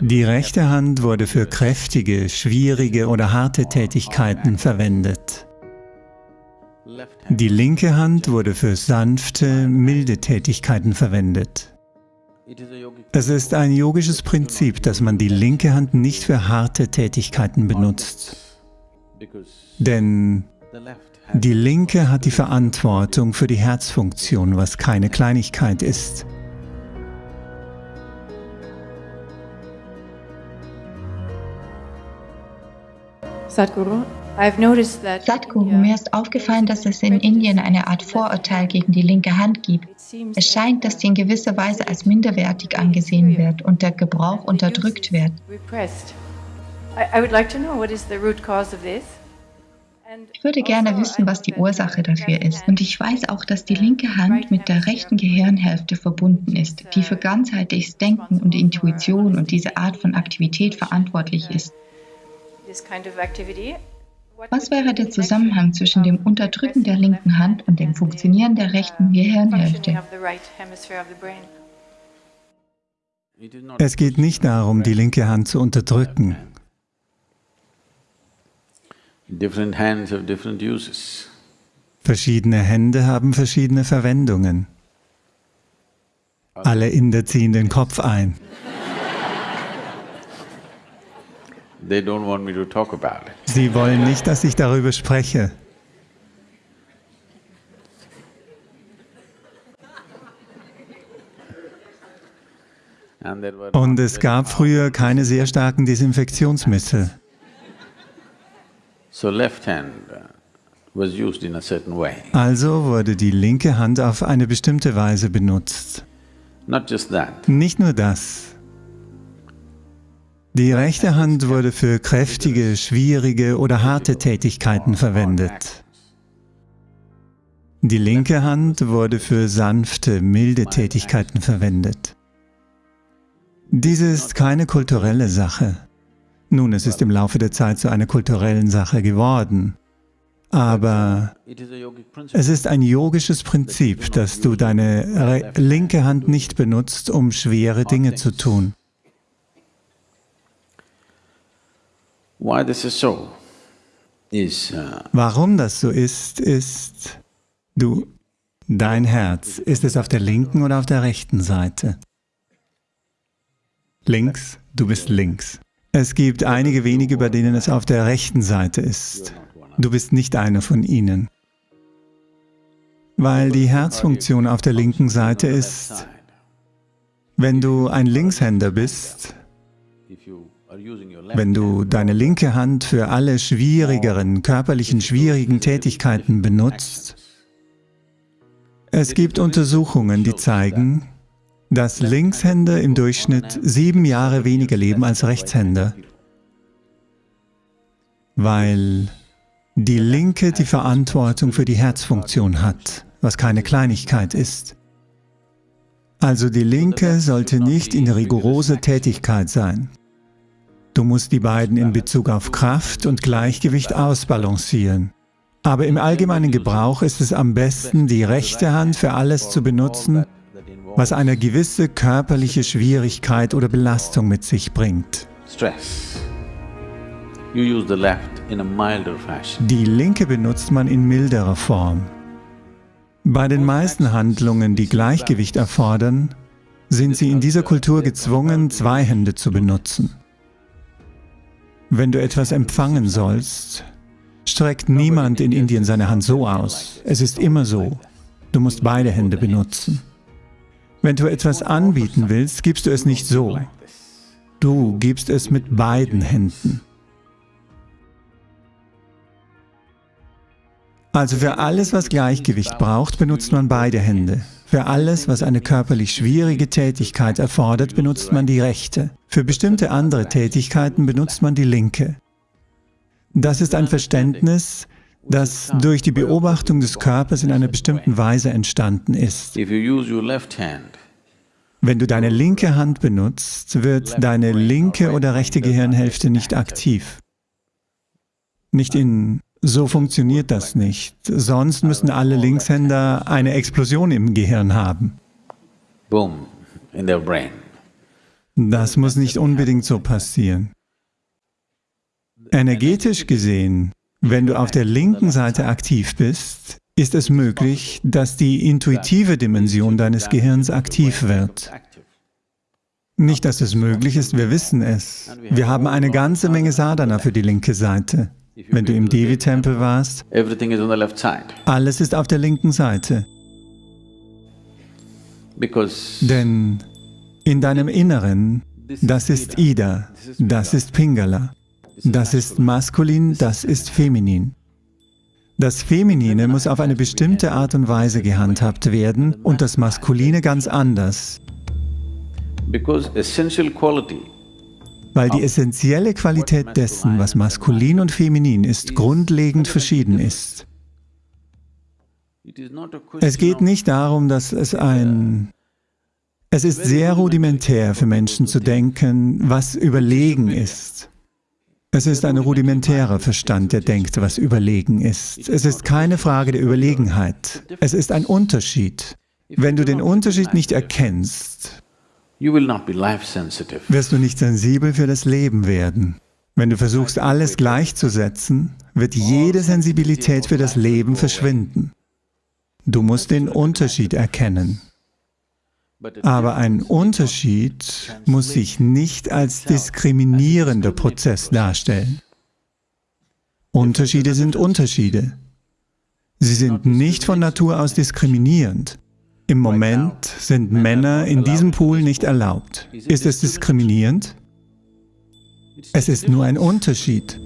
Die rechte Hand wurde für kräftige, schwierige oder harte Tätigkeiten verwendet. Die linke Hand wurde für sanfte, milde Tätigkeiten verwendet. Es ist ein yogisches Prinzip, dass man die linke Hand nicht für harte Tätigkeiten benutzt. Denn die linke hat die Verantwortung für die Herzfunktion, was keine Kleinigkeit ist. Sadhguru, Sadhguru, mir ist aufgefallen, dass es in Indien eine Art Vorurteil gegen die linke Hand gibt. Es scheint, dass sie in gewisser Weise als minderwertig angesehen wird und der Gebrauch unterdrückt wird. Ich würde gerne wissen, was die Ursache dafür ist. Und ich weiß auch, dass die linke Hand mit der rechten Gehirnhälfte verbunden ist, die für ganzheitliches Denken und Intuition und diese Art von Aktivität verantwortlich ist. Was wäre der Zusammenhang zwischen dem Unterdrücken der linken Hand und dem Funktionieren der rechten Gehirnhälfte? Es geht nicht darum, die linke Hand zu unterdrücken. Verschiedene Hände haben verschiedene Verwendungen. Alle Inder ziehen den Kopf ein. Sie wollen nicht, dass ich darüber spreche. Und es gab früher keine sehr starken Desinfektionsmittel. Uh, also wurde die linke Hand auf eine bestimmte Weise benutzt. Nicht nur das. Die rechte Hand wurde für kräftige, schwierige oder harte Tätigkeiten verwendet. Die linke Hand wurde für sanfte, milde Tätigkeiten verwendet. Diese ist keine kulturelle Sache. Nun, es ist im Laufe der Zeit zu einer kulturellen Sache geworden. Aber es ist ein yogisches Prinzip, dass du deine linke Hand nicht benutzt, um schwere Dinge zu tun. Warum das so ist, ist, du, dein Herz, ist es auf der linken oder auf der rechten Seite? Links, du bist links. Es gibt einige wenige, bei denen es auf der rechten Seite ist. Du bist nicht einer von ihnen. Weil die Herzfunktion auf der linken Seite ist, wenn du ein Linkshänder bist, wenn du deine linke Hand für alle schwierigeren, körperlichen schwierigen Tätigkeiten benutzt, es gibt Untersuchungen, die zeigen, dass Linkshänder im Durchschnitt sieben Jahre weniger leben als Rechtshänder, weil die Linke die Verantwortung für die Herzfunktion hat, was keine Kleinigkeit ist. Also die Linke sollte nicht in rigorose Tätigkeit sein. Du musst die beiden in Bezug auf Kraft und Gleichgewicht ausbalancieren. Aber im allgemeinen Gebrauch ist es am besten, die rechte Hand für alles zu benutzen, was eine gewisse körperliche Schwierigkeit oder Belastung mit sich bringt. Die linke benutzt man in milderer Form. Bei den meisten Handlungen, die Gleichgewicht erfordern, sind sie in dieser Kultur gezwungen, zwei Hände zu benutzen. Wenn du etwas empfangen sollst, streckt niemand in Indien seine Hand so aus. Es ist immer so. Du musst beide Hände benutzen. Wenn du etwas anbieten willst, gibst du es nicht so. Du gibst es mit beiden Händen. Also für alles, was Gleichgewicht braucht, benutzt man beide Hände. Für alles, was eine körperlich schwierige Tätigkeit erfordert, benutzt man die rechte. Für bestimmte andere Tätigkeiten benutzt man die linke. Das ist ein Verständnis, das durch die Beobachtung des Körpers in einer bestimmten Weise entstanden ist. Wenn du deine linke Hand benutzt, wird deine linke oder rechte Gehirnhälfte nicht aktiv. Nicht in so funktioniert das nicht. Sonst müssen alle Linkshänder eine Explosion im Gehirn haben. Boom, in their brain. Das muss nicht unbedingt so passieren. Energetisch gesehen, wenn du auf der linken Seite aktiv bist, ist es möglich, dass die intuitive Dimension deines Gehirns aktiv wird. Nicht, dass es möglich ist, wir wissen es. Wir haben eine ganze Menge Sadhana für die linke Seite. Wenn du im Devi-Tempel warst, alles ist auf der linken Seite. Denn in deinem Inneren, das ist Ida, das ist Pingala, das ist maskulin, das ist feminin. Das Feminine muss auf eine bestimmte Art und Weise gehandhabt werden und das Maskuline ganz anders. Weil die essentielle Qualität dessen, was maskulin und feminin ist, grundlegend verschieden ist. Es geht nicht darum, dass es ein... Es ist sehr rudimentär für Menschen zu denken, was überlegen ist. Es ist ein rudimentärer Verstand, der denkt, was überlegen ist. Es ist keine Frage der Überlegenheit. Es ist ein Unterschied. Wenn du den Unterschied nicht erkennst, wirst du nicht sensibel für das Leben werden. Wenn du versuchst, alles gleichzusetzen, wird jede Sensibilität für das Leben verschwinden. Du musst den Unterschied erkennen. Aber ein Unterschied muss sich nicht als diskriminierender Prozess darstellen. Unterschiede sind Unterschiede. Sie sind nicht von Natur aus diskriminierend. Im Moment sind Männer in diesem Pool nicht erlaubt. Ist es diskriminierend? Es ist nur ein Unterschied.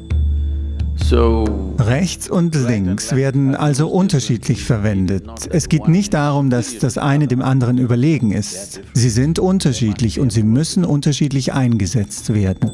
Rechts und links werden also unterschiedlich verwendet. Es geht nicht darum, dass das eine dem anderen überlegen ist. Sie sind unterschiedlich und sie müssen unterschiedlich eingesetzt werden.